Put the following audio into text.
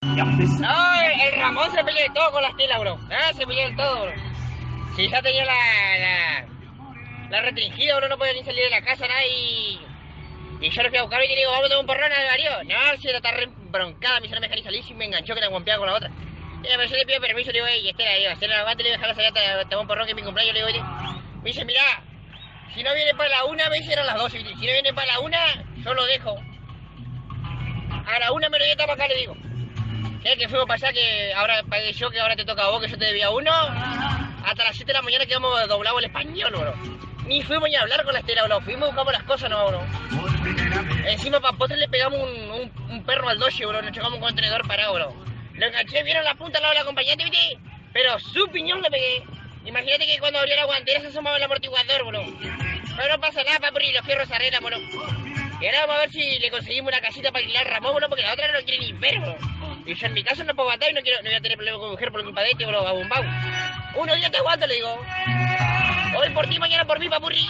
No, el, Ramón se peleó de todo con la estela, bro. Ah, se peleó de todo, bro. Si ya tenía la, la, la restringida, bro, no podía ni salir de la casa, nada, y... Y yo lo fui a buscar y le digo, vamos a tomar un porrón al marido. No, si era está re broncada, me no me salir y me enganchó que la guampeaba con la otra. Y pero yo le pido permiso, le digo, ey, Estela, digo, Estela, aguante, le digo, dejar salir a tomar un porrón que es mi cumpleaños, le digo, oye. Me dice, mirá, si no viene para la una, me hicieron las dos. Si no viene para la una, yo lo dejo. A la una me lo llevo para acá, le digo. ¿Qué? Que fuimos para allá, que ahora que ahora te toca a vos, que yo te debía uno. Hasta las 7 de la mañana quedamos doblados el español, bro. Ni fuimos ni a hablar con la estela, bro. Fuimos, buscamos las cosas, no, bro. Encima para postre le pegamos un, un, perro al doche, bro. Nos chocamos un contenedor parado, bro. Lo enganché, vieron la punta al lado de la acompañante, ¿viste? Pero su piñón le pegué. Imagínate que cuando abrió la guantera se asomaba el amortiguador, bro. Pero no pasa nada, papi, los fierros arreglan, bro. Y ahora vamos a ver si le conseguimos una casita para alquilar Ramón, bro, porque la otra no quiere ni ver, bro. Y yo en mi caso no puedo aguantar y no quiero, no voy a tener problemas con mi mujer por culpa de este, bro, a bombao. Uno día te aguanto, le digo. Hoy por ti, mañana por mí, papurri.